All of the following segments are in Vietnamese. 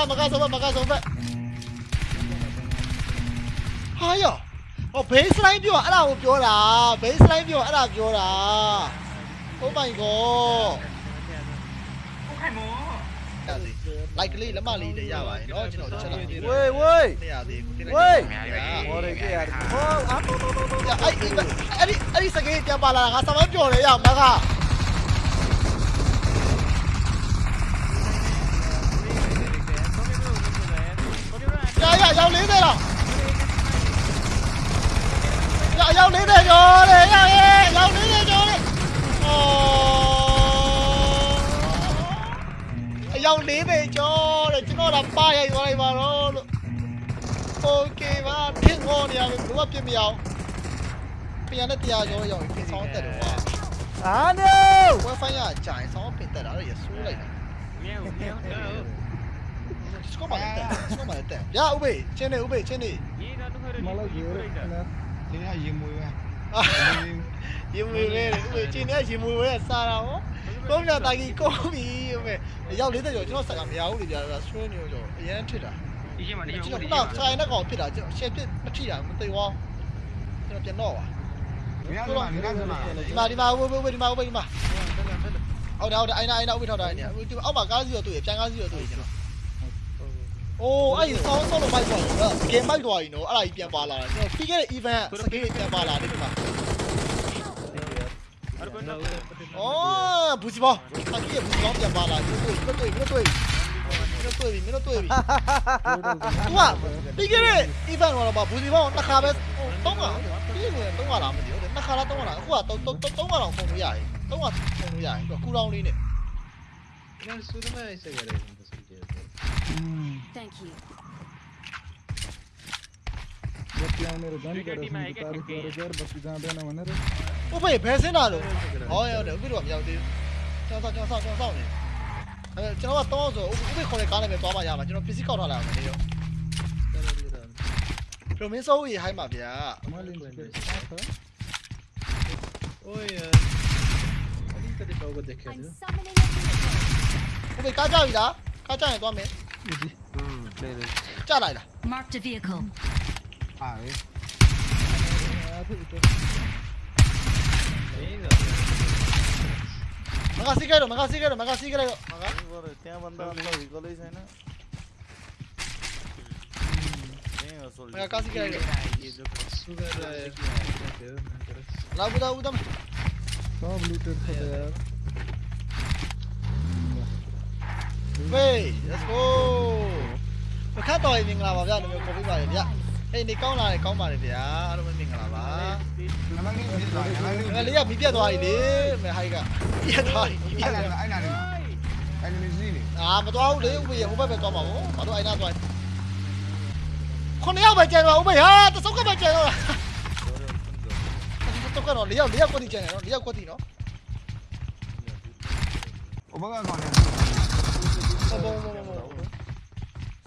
막아 막아 서봐 막아 서봐 하여 어 베이스라인 뷰 알아오 뷰라 베이스라인 뷰 알아 뷰라 오마이갓 like ly lắm mà ly để ra vậy nó chỉ nói cho là quê quê quê ôi cái à ô á ấy ấy ấy ấy sao cái cái bà là sao mà chơi đấy à mà cả 야, 야, 야, 리드라. 야, 야, 리드 줘, 야, 야, 야, 리드 줘. 어. 야, 리드 줘, chứ nó làm ba vậy rồi mà nó. Ok, mà thiết ngon nha, mình cũng bắt chim nhiều. Bây tia rồi rồi, cái sáu tệ được. À, no. Quá phải nhà trải sáu pin tệ đó là giờ xuống lại. Skål bara lite. Skål bara lite. Ja, Ove. Känn dig, Ove. Känn dig. Mala gör det. Det här ger mig väl. ရေမွေပဲဥပချင်းနဲ့ရေမွေပဲစားတာဟောကုန်းပြတာကြီးကုန်းပြီဥပရောက်40ကျော်ကျွန်တော်စက်ကမရဘူးလေပြာဆွဲနေရောအရန်ထစ်တာဒီချိန်မှာဒီချိန်မှာတော့ဆိုင်နဲ့ကောင်ဖြစ်တာကျွန်တော်ရှယ်ဖြစ်မထိတာမသိဝေါကျွန်တော်ပြန်တော့ပါဒီမှာဒီမှာဝေးဝေးဒီမှာဝေးဒီမှာဟုတ်တယ်ဟုတ်တယ်အိုင်နာအိုင်နာဥပထောက်တာနေတယ်အောက်မှာကားစီရောတွေ့ရပြန်ကားစီရောတွေ့ရကျွန်တော် အိုးအဲ့ဆောင်းဆောင်းလို့မိုက်သွားတယ်စကင်မိုက်သွားပြီနော်အဲ့ဒါကြီးပြန်ပါလာတယ်ကျွန်တော်ပြီးခဲ့တဲ့ event စကင်ကြီးပြန်ပါလာတယ်ဒီမှာ哦，不是吧？他这也不是往边扒了，没对，没对，没对，没对，没对。哇，你这个一般完了吧？不是吧？那卡呗，懂啊？你这个懂啊啦？没得，那卡啦懂啊啦？哇，懂懂懂懂啊啦，空路压，懂啊空路压，个古老的呢。那说的嘛，这个嘞。मेरो झन् गरेर तारिफ गरेर बसी जाँदैन भनेर 오빠 얘 배세나로 어야 그래 여기로 가면 돼 저사 저사 저사 오네. 아 저거 떠서 오빠 거기 가네 왜 떠봐 야마 저거 PC 꺼 놔라 그래요. 그럼 민서 우이 하이 마비야. 오야 어디 때리 보고 দেখ혀 오빠 까자이다. 까자에 떠면. Gì? Ừ, đây đây. Cha này là. Mark the vehicle. À đấy. මකා සිකේට මකා සිකේට මකා සිකේට මකා ඉවර ત્યાં බන්දා අන්න විකලයි සේන මේ සොල් මකා සිකේට सुगर है लाबू दाबू दम सब लूटेड था यार Way let's go ပခတ်တော်ရင်မင်္ဂလာပါဗျာလူမျိုးပေါ်ပြပါတယ်ဗျာအေးနေကောင်းလာတယ်ကောင်းပါတယ်ဗျာအားလုံးပဲမင်္ဂလာပါနမကြီးဖြစ်သွားတယ်နမကြီးငါလေးကမီးပြတ်သွားပြီလေမဟိုက်ကပြတ်သွားပြီပြတ်သွားအဲ့နာလေးအဲ့နာလေးစီးနေအာမတော်ဘူးလေဥပ္ပယဟိုဘက်ပဲသွားမှာပေါ့ဘာလို့အဲ့နာသွားခုနှစ်ယောက်ပဲကျန်တော့ဥပ္ပယဟာတစုပ်ကပဲကျန်တော့တော့ကတော့လေးယောက်လေးယောက်ကွက်တီကျန်တယ်နော်လေးယောက်ကွက်တီနော်ဥပ္ပကကောင်နေ 讲的。 ဘောဘောဘောဘော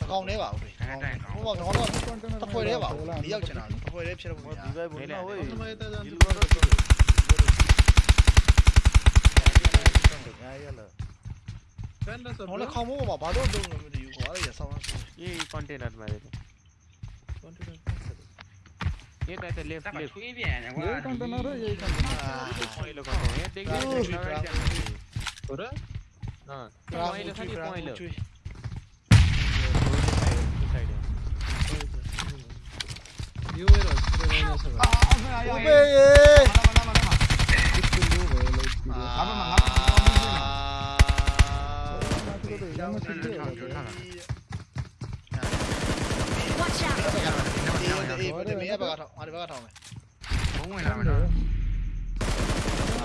သကောင်လေးပါဥပ္ပေဟိုကတော့တပွဲလေးပါလေးယောက်ကျန်တာတပွဲလေးဖြစ်လို့မရ दी भाई बोलना ओए यार ဟောလေခေါင်းမိုးမှာဘာလို့လုံးလို့မသိဘူးကွာအဲ့ရဆောင်းဆောင်း ये कंटेनर में दे ये कहते लेफ्ट တက်ပါ लेफ्ट ထွေးပြန်တယ်ကွာ ये कंटेनर है ये कंटेनर पॉइंट लो कहते हैं देख दे हाँ पॉइंट लो सारी पॉइंट लो न्यू है ना ओबे ये अब मंगा Watch out!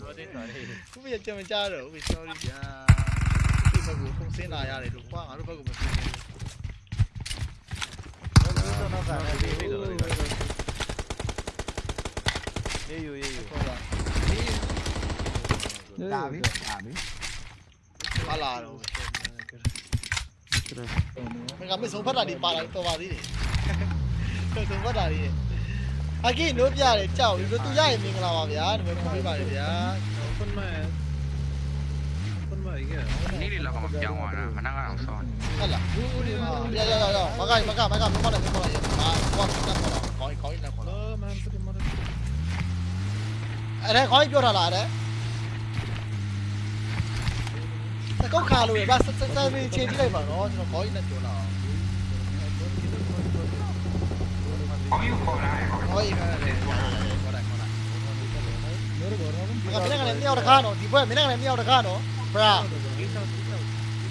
တော်တယ်တော်တယ်ခုပြကြမကြတော့ဦး sorry ဗျာဒီဘက်ကိုဖုန်ဆင်းလာရတယ်လို့ကွာငါတို့ဘက်ကိုမဆင်းဘူးတော့တော့ကတော့ဒီလိုလိုရေးယူရေးယူဟုတ်ပါဒါပြီဒါပြီပါလာတော့ကျွန်တော်မကမဆုံးဖတ်တာဒီပါလာတော်ပါသေးတယ်ဆုံးဖတ်တာဒီ အကိနိုးပြတယ်ကြောက်ပြီးတော့သူရရင်မင်္ဂလာပါဗျာဒီမဲ့ခေါ်ပေးပါလေဗျာ Open my Open my yeah နေ့လေးလောက်ကမပြောင်းသွားတာခဏကတော့ဆောင်း ဟုတ်လားရရရရမကမကမကမမနဲ့မခေါ်ရမှာဘာစတက်ခေါ်တော့ခေါင်းခေါင်းနဲ့ခေါ်တော့ Oh man pretty much အဲ့ဒါခေါင်းပြောထားလားအဲ့ဒါတကောက်ခါလို့ဗျာစစစမင်းချိန်ကြည့်လိုက်ပါနော်ကျွန်တော်ခေါင်းနဲ့ပြောလာ kano, di ba? Minang nem yau kano, bra.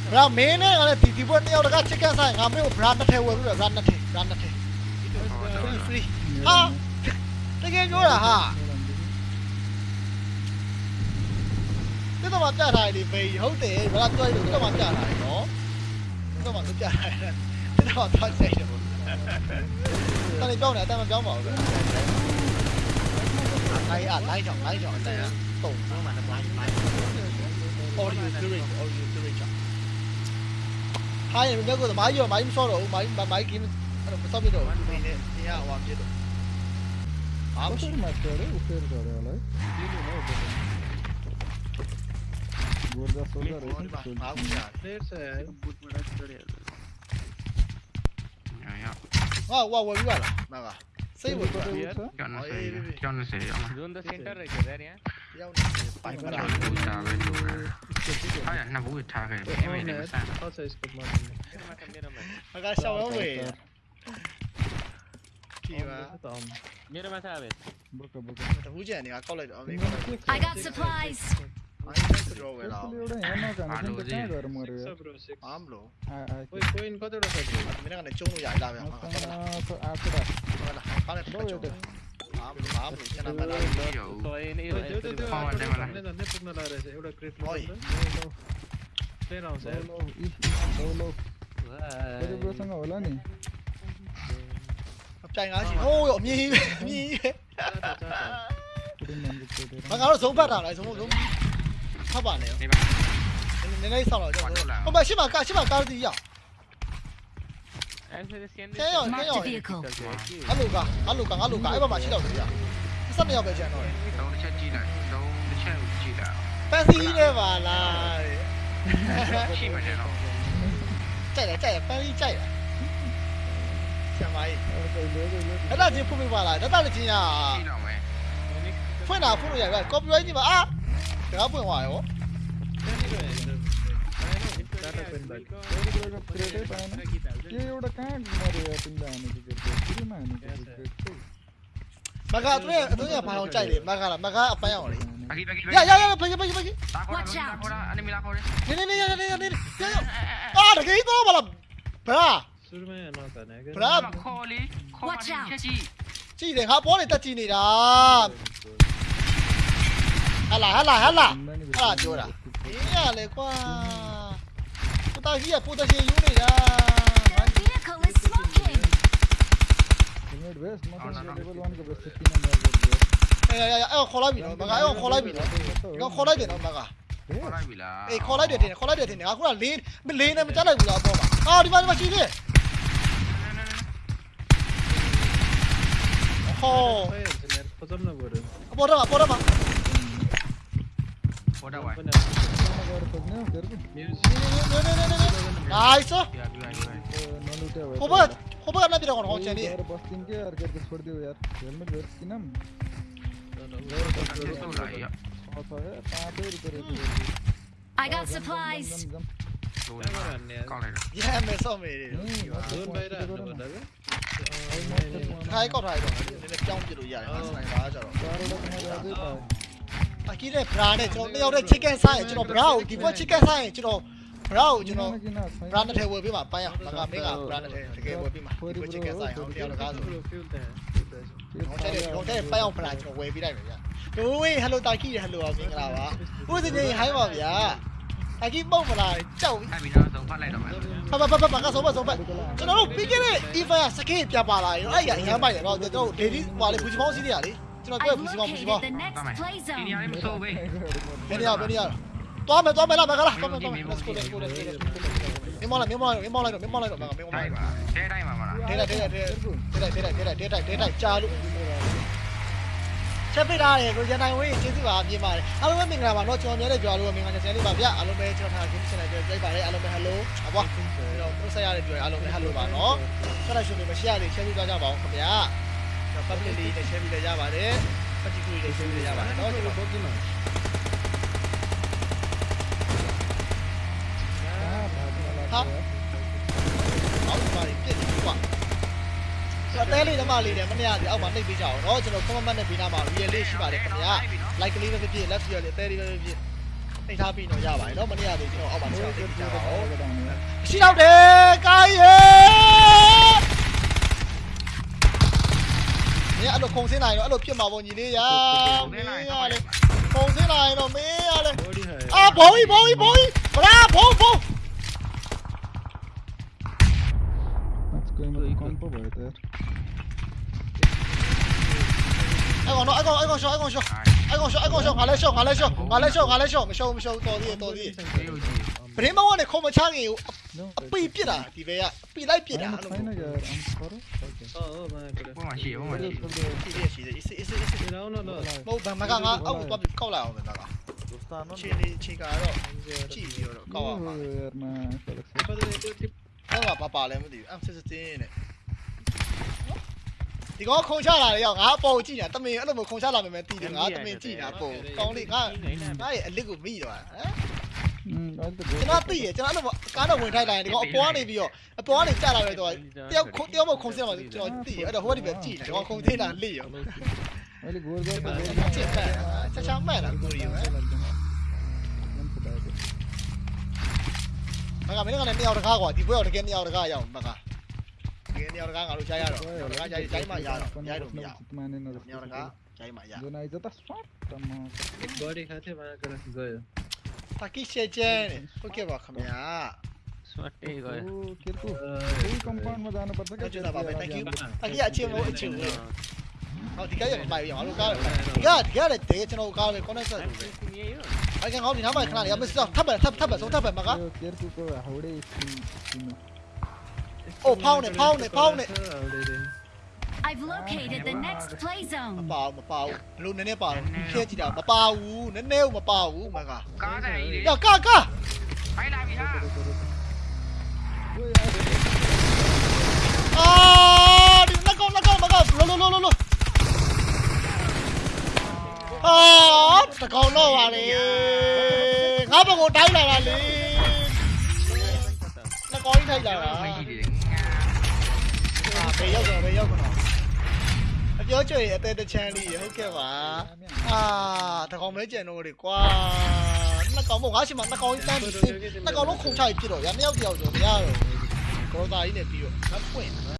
Bra, mene ale di di ba yau ka chicken sai, ngamre ko brand the wo ru, brand the, brand the. Free. Ha. Tage yo la ha. Thế tao mà trả lại thì vì hấu tiền, mà làm chơi được tao mà trả lại nó. Tao mà trả lại. Thế tao mà tao sẽ được. 你标你，但是标某的。拉啊拉一脚，拉一脚，对啊，懂。我买的拉一拉一。All you doing, all you doing người mình nhớ tôi máy vô máy so rồi máy máy máy kiếm. Sao biết rồi ya hoàn biết rồi आप तो मत करो ऊपर जा रहे वाला ये लो ना ऊपर गोरदा सोलर है आप जा फिर से बुट बड़ा चढ़ गया यहां 아, 와, 와, 이거 알아. 나가. 세이브도 Yo no sé, yo, yo no sé, yo no. ¿Dónde se encarga de quedar ya? Yo no me gusta ver lugar. Ay, no me gusta ver. ¿Qué me interesa? Acá está, güey. Mira más a ver. I got supplies. မိုင်းတော့ဝယ်လာ इसलिए उड़ा है ना का ना तो क्या कर मारे यार bro six ဘာမလို့ आ आ कोई कोई इनको तो रखा दो မင်းကလည်းကျုံလို့ရလာဗျာဟုတ်လား मस्ताना तो आखड़ा ဟုတ်လားကောက်လိုက်တော့ကျုံဘာမလို့ဘာမလို့ကျန်တာမလား ပြီးတော့ so in दो दो दो Phone दो demo ला. ने ने पुगना ला रहे से एवढा क्रेट Boy. प्ले राउंड से लो लो इस लो लो बड़े ब्रो संग होला नहीं ပြိုင်ကားရှိဟိုးအမြင်ကြီးပဲအမြင်ကြီးပဲ पूरी मन को दे မကတော့ဆုံးဖတ်တာလားဆုံးဆုံး 他把那个。那边。奶奶上了，叫我。我把先把干，先把杆子一。先要先要。阿鲁哥，阿鲁哥，阿鲁哥，一百八七条腿呀。你上面要不要钱了？都先进来，都先五进来。但是一来吧，那。七百钱了。再来再来，翻一再来。先买。那就铺明白了，那那就进呀。铺哪铺路呀？哥，不要你吧啊！ တကားပွင့်သွားရောမကအတွေ့အတွေ့ကဘာလို့ကြိုက်လဲမကလားမကအပန်းအောင်လေရရရဘယ်ဘယ်ဘယ် Watch out အနီမလာခေါ်တယ်နေနေနေနေနေနေရရအာတကယ်တော့ဘာလားဘရာဆူရမဲနော်တနေကဘရာခေါ်လေခေါ်ပါချီချီတယ်ဟာပေါ်နေတက်ကြည့်နေတာ ဟလာဟလာဟလာဟလာပြောတာအေးရလေကွာကိုတာကြီးကပိုတရှင်ယူနေတာ vehicle is smoking grenade waste smoking available one ကို waste တင်နေတယ်အေးအေးအေးခေါ်လိုက်ပြီနော်မကအေးခေါ်လိုက်ပြီနော်ငါခေါ်လိုက်တယ်နော်မကခေါ်လိုက်ပြီလားအေးခေါ်လိုက်တယ်တင်ခေါ်လိုက်တယ်တင်ငါခုကလေးလေးနဲ့မကြလိုက်ဘူးလားအပေါ်မှာအော်ဒီမှာဒီမှာရှိသေးဟော Pozor na górę. A porama, porama. What am I? आइस खोबर खोबर गर्न बिरा गर्नु आउँछ नि बस्दिन के यार हेलमेट को को တာကီးတဲ့ bra နဲ့ကျွန်တော်တစ်ယောက်တည်း chicken စားရင်ကျွန်တော် bra ကိုဒီဘက် chicken စားရင်ကျွန်တော် bra ကိုကျွန်တော် bra နဲ့ထည့်ဝယ်ပေးပါပိုင်းရဘာကမင်းက bra နဲ့ထည့်တကယ်ဝယ်ပေးပါဒီဘက် chicken စားရင်ဟိုတစ်ယောက်တကားဆိုတော့တဲ့တော့တဲ့ပိုင်းအောင် bra ကျွန်တော်ဝယ်ပေးလိုက်မယ်ဗျာတို့ဝေး hello တာကီးရဲ့ hello ပါမင်္ဂလာပါဦးစင်ကြီး hi ပါဗျာအကြီးပုံမလားကြောက်ပြီနော်ဆုံးဖတ်လိုက်တော့မယ်ဖတ်ဖတ်ဖတ်ဖတ်ကဆုံးဖတ်ဆုံးဖတ်ကျွန်တော်တို့ပြီးခဲ့တဲ့ event စကေးပြပါလာရင်အဲ့ရအရမ်းပိုက်တယ်တော့ကျွန်တော်တို့ lady ဟိုလေဘူချီပေါင်းစီးနေရလေ ကျွန်တော်တွေ့ I've ဘူးစီမောင်းဘူးစီ located မောင်း the next play ဒီနေရာ zone. လေးမစိုးဘေးဘယ်နေရဘယ်နေရသွားမယ်သွားမယ်လားမကလားသွားမယ်သွားမယ် let's go let's go let's go မင်းမောင်းလိုက်မင်းမောင်းလိုက်မင်းမောင်းလိုက်တော့မင်းမောင်းလိုက်တော့မင်းမောင်းတိုလိုက်က်ပါတဲတိုင်းပါမလားဒေးလိုက်ဒေးလိုက်ဒေးလိုက်ဒေးလိုက်ဒေးလိုက်ဒေးလိုက်ဒေးလိုက်ကြာလို့ချက်ပိတ်ထားတယ်ကိုရန်နိုင်ဝေးကျေးဇူးပါမြင်ပါတယ်အားလုံးပဲမင်္ဂလာပါနော်ကျွန်တော်များတဲ့ကြွားလို့မင်္ဂလာချက်လေးပါဗျအားလုံးပဲကျွန်တော်ထားခင်ရှင်လိုက်ကြိုက်ပါတယ်အားလုံးပဲ hello အဘွားကျွန်တော်တို့ဆက်ရတဲ့ကြွားအားလုံးပဲ hello ပါနော်ဆက်လက်ရှင်တွေမ share တွေ share ပြီးသွားကြပါအောင်ခင်ဗျာကျွန်တော် public လေးနဲ့ share ပြီးလည်းရပါတယ် particular လေး share ပြီးလည်းရပါတယ်နော်ကျွန်တော် Bogey man. ဟာအောက်ပါပြည့်ပြီကွာကျွန်တော်တဲလေးဓမ္မလေးနဲ့မနေ့ကဒီအောက်မှာနှိပ်ပေးကြအောင်เนาะကျွန်တော် comment နဲ့ပေးနာမှာ real လေးရှိပါတယ်ခင်ဗျာ like ကလေးပဲဖြစ်ဖြစ် left ရလေတဲလေးပဲဖြစ်ဖြစ်နှိပ်ထားပြီးတော့ရပါတယ်เนาะမနေ့ကဒီကျွန်တော်အောက်မှာဆက်နှိပ်ပေးကြပါအောင်ရှိတော့တယ် phong thế này nó đã đột kia màu vào nhìn đi nhá. Không thế này nó mỹ đây à bối bối bối. Ra bố bố. Anh còn nó anh còn anh còn show anh còn show. Anh còn show anh còn show. Hả lên show hả lên show. Hả lên show hả lên show. Mày show mày show to đi. to đi ကောင်ရှော့အဲ့ကောင်ရှော့အဲ့ကောင်ရှော့အဲ့ကောင်ရှော့ငါလည်းရှော့ငါလည်းရှော့ငါလည်းရှော့ငါလည်းရှော့မရှော့မရှော့တော်သေးတော်သေးဘေးကိုကြည့်ပရင်းမောင်းကနေခုံမချခင်ကို No. အပိပြစ်တာဒီဘဲကအပိလိုက်ပြစ်တာ Fine, အဲ့လို fine, yaar. I'm sorry. Okay. Oh, oh, man. good. ဘုံမှာရှိဘုံမှာရှိ Let's go there. ရှိသေးရှိသေးအစ်စ်အစ်စ်အစ်စ် No, no, no. မဟုတ်ဗမကငါအောက်သွားပြီးကောက်လိုက်အောင်မယ်ကချင်းလေးချင်းကတော့ကြည့်ပြီးတော့ကောက်အောင်ပါ Oh, yaar, man. Felix. But they do tip. အဲ့ကဘာပါလဲမသိဘူး M16 နဲ့ဒီကောင်ခုံချလာတယ်ရောက်ငါအပေါ်ကြည့်နေတာတမင်အဲ့လိုမျိုးခုံချလာမယ်မယ်တည်တယ်ငါတမင်ကြည့်နေတာပုံကောင်းလေးငါငါရဲ့အလစ်ကိုမိသွားဟမ် Hmm, I'll do ကျွန်တော်သိရကျွန်တော်အဲ့လိုကားတော့ဝင်ထိုက်လိုက်ရင်ဒီကောင်အပေါ်ကနေပြီးတော့အပေါ်ကနေကျလာတယ်တော့တယောက်တယောက်မခုံစင်းမှာကျွန်တော်သိရအဲ့တော့ဟိုကဒီပဲကြည့်တယ်ဒီကောင်ခုံသေးတာလိရော I'll go there. ချစ်ဖက်ချက်ချမှတ်တာကိုရီရောမကမင်းကလည်းမြောက်တကားကွာဒီဘွဲတော့တကယ်မြောက်တကားရအောင်မကတကယ်မြောက်တကားငါတို့ကြားရတော့မြောက်တကားကြားတိုင်းမှာရတော့ရိုက်လို့မရမြောက်တကားကြားမှာရ Then I just shot them. Body hai the man kara gaya. တာကိရှေကျဲဟုတ်ကဲ့ပါခင်ဗျာ ဆွတ်တေးကို Oh, Kirku. कोई compound में सकिसेचेन ओके बखम या सट्टे गयो ओ किरकु यही कंपाउंड में जानु पर्छ क्या जुदा बाबा थैंक यू अघि अच्छे हो अच्छे हो हो ठीक है भाई यहाँ लोग का क्या क्या रे तेरे चनो का रे कौन सा अरे क्या गाँव नहीं हमारे खाना यार बस थप थप थप सो थप मगा किरकु को हौड़े ओ पाउने पाउने पाउने I've located the next play မ zone. ပါဘူးမပါဘူးဘလို့နည်းနည်းပါတော့ခဲကြည့်တာမပါဘူးနည်းနည်းမပါဘူးမက ကားဆိုင်ကြီး ရကာကာ ဖိုင်လာပြီဟာ အာဒီလက်ကောလက်ကောမကလောလောလောလောလောအာတကောင်တော့ပါလေငါဘကိုတိုင်းလာတာလေလက်ကောကြီးထိုက်လာတာ မရှိသေးတယ် အာဘ ပြောကြွေအသေးတချမ်းလေးဟုတ်ကဲ့ပါအာတကောင်မဲကျန်တော့လေကွာနှစ်ကောင်မို့ငါရှိမှနှစ်ကောင်ကြီးတန်းပြီးနှစ်ကောင်လုံးခုန်ချပြီးပြစ်တော့ရနှစ်ယောက်တယောက်ဆိုမရတော့ကောသားကြီးနဲ့ပြီးတော့ငါဖွင့်